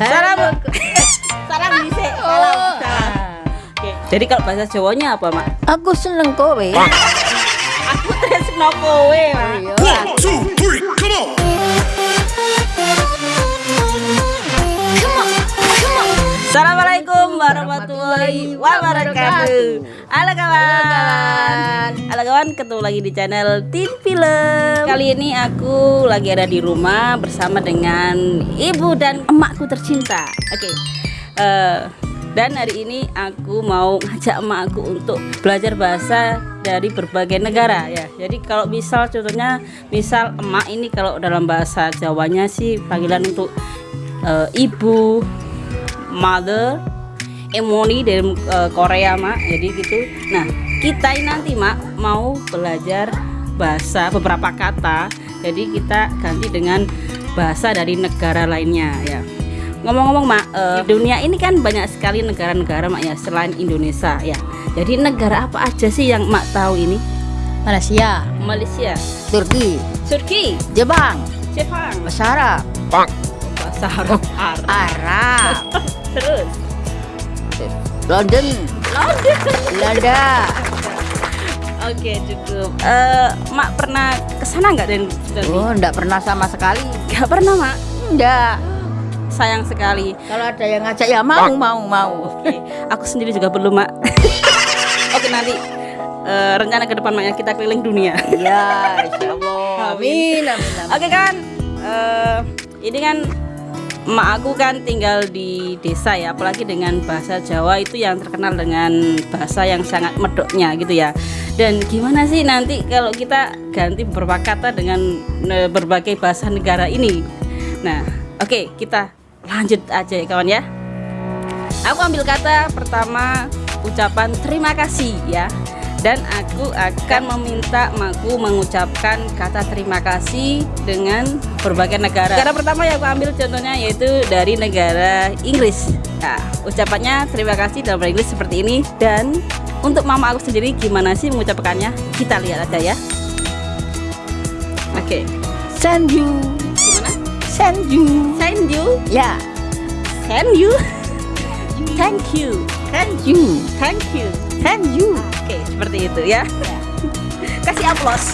Salam. Salam bisa. Salam. Oh. Salam. Oke. Jadi kalau bahasa Jawanya apa, Mak? Aku seneng kowe. Aku tresno kowe, Mak. Iya. One, two, three, come on! Assalamualaikum warahmatullahi wabarakatuh. Halo kawan. Halo kawan, ketemu lagi di channel Tin Film. Kali ini aku lagi ada di rumah bersama dengan ibu dan emakku tercinta. Oke. Eh, dan hari ini aku mau ngajak emakku untuk belajar bahasa dari berbagai negara ya. Jadi kalau misal contohnya misal emak ini kalau dalam bahasa Jawanya sih panggilan untuk eh, ibu, mother emoni dari eh, Korea mak jadi gitu nah kita ini nanti mak mau belajar bahasa beberapa kata. Jadi kita ganti dengan bahasa dari negara lainnya ya. Ngomong-ngomong mak di dunia ini kan banyak sekali negara-negara mak ya selain Indonesia ya. Jadi negara apa aja sih yang mak tahu ini? Malaysia, Malaysia. Turki, Turki. Jepang, Jepang. Bahasa Arab, bahasa Arab Arab. Arab, terus? London, London Belanda. Oke cukup. Eh, mak pernah ke sana nggak dan? Oh, enggak pernah sama sekali. Nggak pernah mak. Enggak. Sayang sekali. Kalau ada yang ngajak ya mau, mau, mau. Oke, aku sendiri juga belum mak. Oke nanti eh, rencana ke depan maknya kita keliling dunia. Ya, insya Allah. Amin, amin, amin. Oke kan, eh, ini kan emak aku kan tinggal di desa ya, apalagi dengan bahasa Jawa itu yang terkenal dengan bahasa yang sangat medoknya gitu ya. Dan gimana sih nanti kalau kita ganti beberapa kata dengan eh, berbagai bahasa negara ini? Nah, oke kita lanjut aja ya kawan ya. Aku ambil kata pertama ucapan terima kasih ya. Dan aku akan meminta makku mengucapkan kata terima kasih dengan berbagai negara. Negara pertama yang aku ambil contohnya yaitu dari negara Inggris. Nah, ucapannya terima kasih dalam bahasa Inggris seperti ini dan untuk mama aku sendiri gimana sih mengucapkannya? Kita lihat aja ya. Oke, Send you, gimana? send you. Send you, Ya, send you. Thank you, send you, thank you. send you. Seperti itu ya. Kasih aplaus.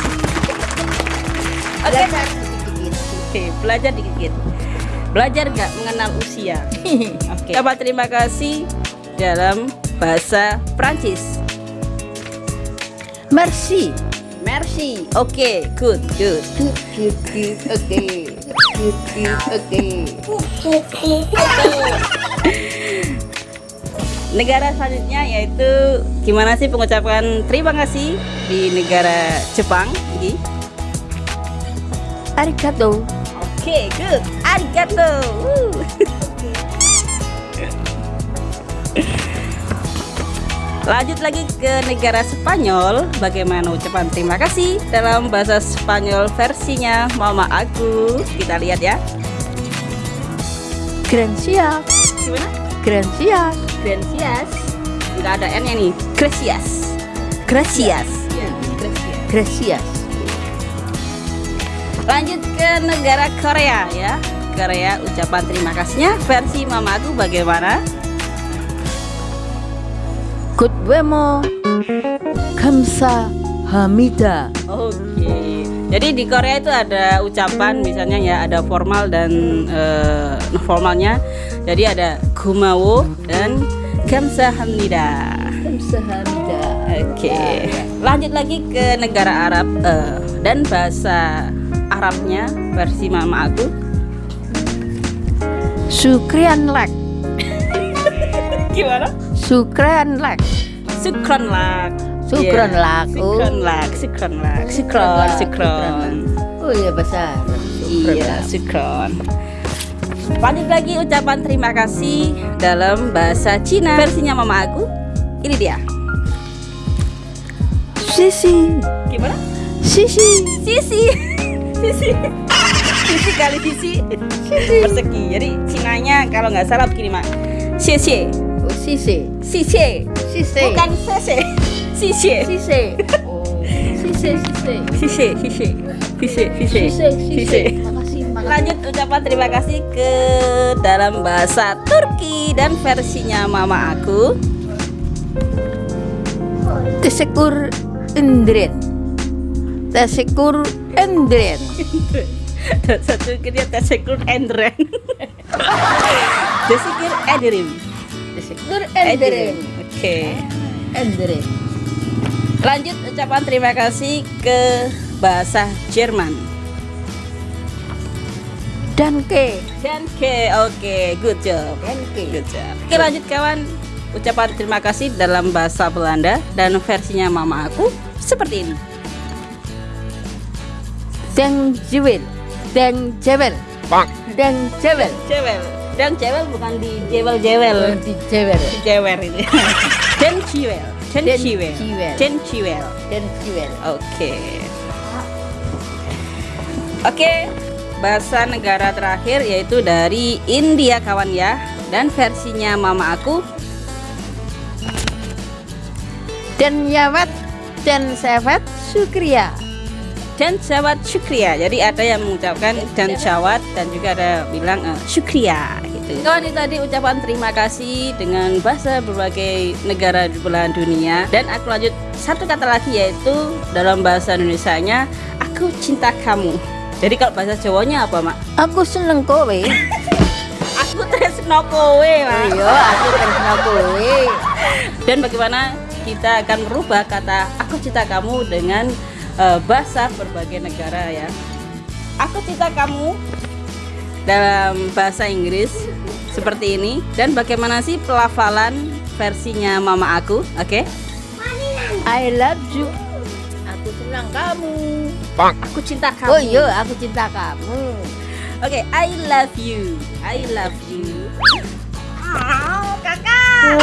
Oke, Belajar dikit-dikit. Oke, belajar dikit. Belajar nggak mengenal usia. Oke. Coba terima kasih dalam bahasa Prancis. Merci. Merci. Oke, good, good. Good, good, good. Oke. Good, good. Oke. Negara selanjutnya yaitu gimana sih pengucapan terima kasih di negara Jepang? Gi? Arigato. Oke, good. Arigato. Woo. Lanjut lagi ke negara Spanyol. Bagaimana ucapan terima kasih dalam bahasa Spanyol versinya mama aku? Kita lihat ya. Gracias. Gimana? Gracias. Gracias. Enggak ada N-nya nih. Gracias. Gracias. Gracias. Lanjut ke negara Korea ya. Korea ucapan terima kasihnya versi mama aku bagaimana? Good wemo. Kamsa Hamida. Oke. Jadi di Korea itu ada ucapan misalnya ya ada formal dan eh, formalnya. Jadi ada gumawo dan kamsahamnida. Kamsa Hamida. Oke. Lanjut lagi ke negara Arab eh, dan bahasa Arabnya versi mama aku. Sukrian lek. Gimana? Sukrian lek. Sukron lak. Sukron Iya, lak. Oh. Sukron lak. Sukron lak. Sukron. Sukron. Oh iya bahasa Arab. Iya, lak. sukron. Lanjut lagi ucapan terima kasih dalam bahasa Cina versinya mama aku. Ini dia. Sisi. Gimana? Sisi. Sisi. Sisi. Sisi kali sisi. Persegi. Jadi Cinanya kalau nggak salah begini, Mak. Xie Oh sisi. Sisi. Sisi. Bukan sese. Sisi. Sisi. Oh. Sisi sisi. Sisi, sisi. Sisi, sisi. Sisi sisi. Lanjut ucapan terima kasih ke dalam bahasa Turki dan versinya mama aku. Teşekkür ederim. Teşekkür ederim. Satu dia teşekkür ederim. Teşekkür ederim. Teşekkür ederim. Oke. Lanjut ucapan terima kasih ke bahasa Jerman. Danke. Danke. Oke, good job. Danke. Good job. Oke, lanjut kawan. Ucapan terima kasih dalam bahasa Belanda dan versinya mama aku seperti ini. Dankjewel. Dankjewel. Dankjewel. Cewel. Dan cewel bukan di jewel-jewel. Di Jewel. Di jewer ini. Dan ciwel. Dan ciwel. ciwel. Dan ciwel. Dankjewel. Oke. Oke, bahasa negara terakhir yaitu dari India kawan ya. Dan versinya mama aku Dan Yawat dan Sefat Sukriya. dan jawat syukria. Jadi ada yang mengucapkan dan jawat dan juga ada bilang eh, syukria gitu. Kawan ini tadi ucapan terima kasih dengan bahasa berbagai negara di belahan dunia dan aku lanjut satu kata lagi yaitu dalam bahasa Indonesianya aku cinta kamu. Jadi kalau bahasa Jawanya apa, Mak? Aku seneng kowe. Aku tresno kowe, Mak. Iya, aku tresno kowe. Dan bagaimana kita akan merubah kata aku cinta kamu dengan eh, bahasa berbagai negara ya. Aku cinta kamu dalam bahasa Inggris seperti ini dan bagaimana sih pelafalan versinya mama aku? Oke. I love you. Aku senang kamu. Aku cinta kamu. Oh iya, aku cinta kamu. Oke, I love you. I love you. Oh, kakak.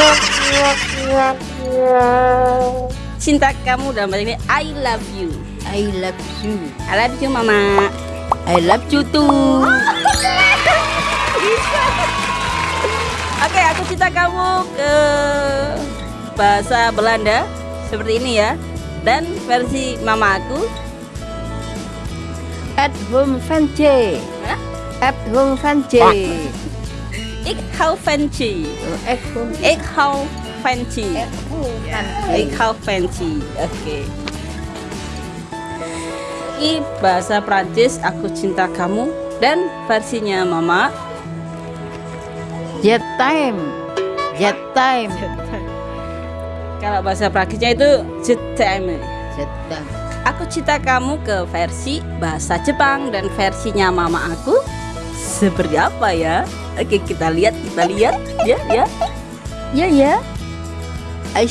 Cinta kamu dalam bahasa ini I love you. I love you. I love you mama. I love you too. Oke, aku cinta kamu ke bahasa Belanda seperti ini ya. Dan versi mama aku, At home fancy. Hah? At home fancy. ik hou je. At home. Ik hou home Ik hou je. Oke. Ini bahasa Prancis, aku cinta kamu dan versinya mama Jet time. Jet time. Kalau bahasa Prancisnya itu je t'aime. Jet time. Aku cinta kamu ke versi bahasa Jepang dan versinya mama aku seperti apa ya? Oke kita lihat kita lihat ya ya Ya ya. I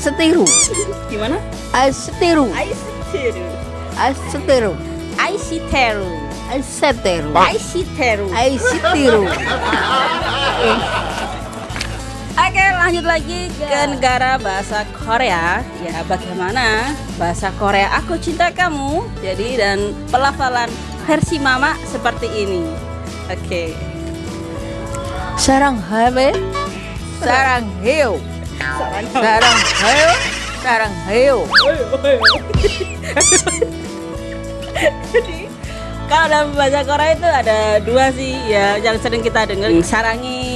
setiru. gimana? I setiru. Aisiteru, I setiru. Aisiteru, I setiru. Aisiteru. I setiru. Oke lanjut lagi ke negara bahasa Korea ya bagaimana bahasa Korea aku cinta kamu jadi dan pelafalan versi mama seperti ini. Oke. Sarang habe. Sarang heo. Sarang heo. Sarang heo. Kalau dalam bahasa Korea itu ada dua sih ya yang sering kita dengar sarangi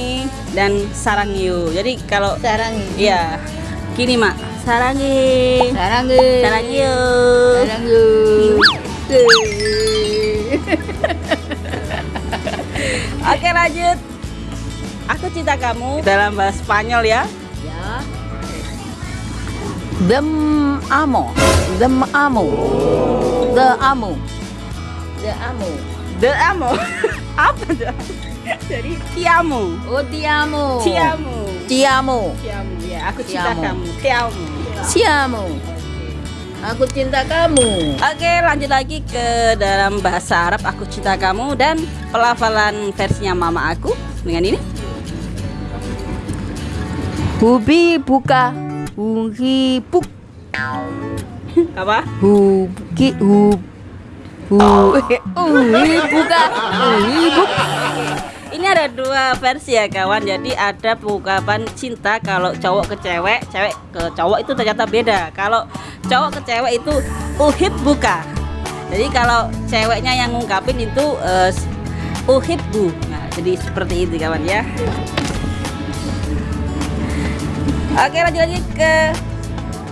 dan sarangyo. Jadi kalau Sarang ya gini mak sarangi Sarang he. sarangyo. Sarang yo. Oke lanjut. Aku cinta kamu dalam bahasa Spanyol ya. Ya. Dem amo. Dem amo. The amo. The amo. The amo. Apa dah? Jadi tiamu. Oh, ti amo. Tiamu. Ti amo. Tiamu ya. Aku cinta Tiamu. kamu. Tiamu. Siamo. Aku cinta kamu. Oke lanjut lagi ke dalam bahasa Arab Aku cinta kamu dan pelafalan versinya mama aku dengan ini Hubi buka. Huhi buk. apa? Huki hu. Hu. Buka. Buk. Ini ada dua versi ya kawan Jadi ada ungkapan cinta kalau cowok ke cewek Cewek ke cowok itu ternyata beda Kalau cowok ke cewek itu uhib buka Jadi kalau ceweknya yang ngungkapin itu eh, uhibbu. Nah, jadi seperti itu kawan ya. Oke, lanjut lagi ke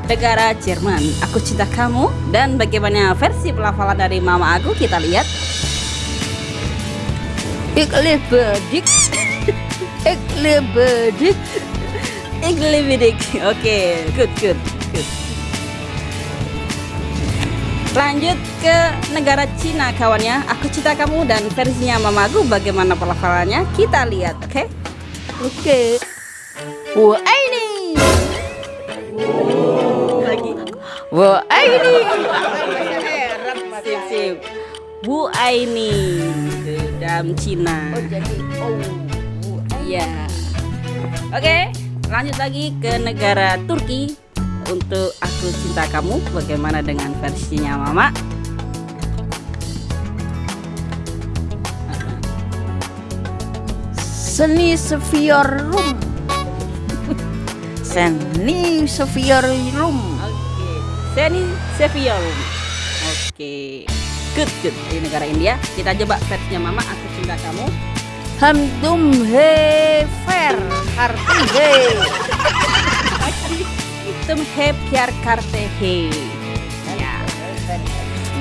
negara Jerman. Aku cinta kamu dan bagaimana versi pelafalan dari mama aku kita lihat. Ik lebedik. Ik lebedik. Iglibidik. Oke, good, good, good. Lanjut ke negara Cina kawannya. Aku cinta kamu dan versinya mamaku bagaimana pelafalannya kita lihat, oke? Oke. Wah ini. Lagi. Wah ini. Sip, sip. Bu Aini dalam Cina. Oh jadi oh. Iya. Oke, lanjut lagi ke negara Turki untuk aku cinta kamu. Bagaimana dengan versinya Mama? Seni Seviorum. Seni Seviorum. Oke, Seni Seviolum. Good good. Di negara India, kita coba versinya Mama. Aku cinta kamu. Hamdum he fer. Arti he. Tum he piar karte he. Ya.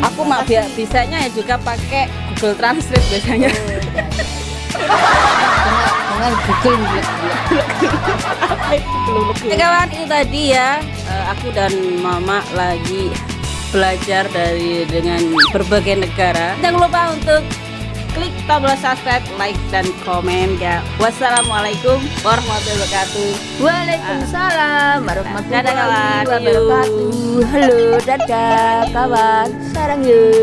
Aku mah bi- bisanya ya juga pakai Google Translate biasanya. Dengan Google Ya kawan itu tadi ya eh, aku dan mama lagi belajar dari dengan berbagai negara. Jangan lupa untuk klik tombol subscribe, like dan komen ya. Wassalamualaikum warahmatullahi wabarakatuh. Waalaikumsalam warahmatullahi Dadah, kawan. wabarakatuh. Halo, dadah kawan. Sarang yuk.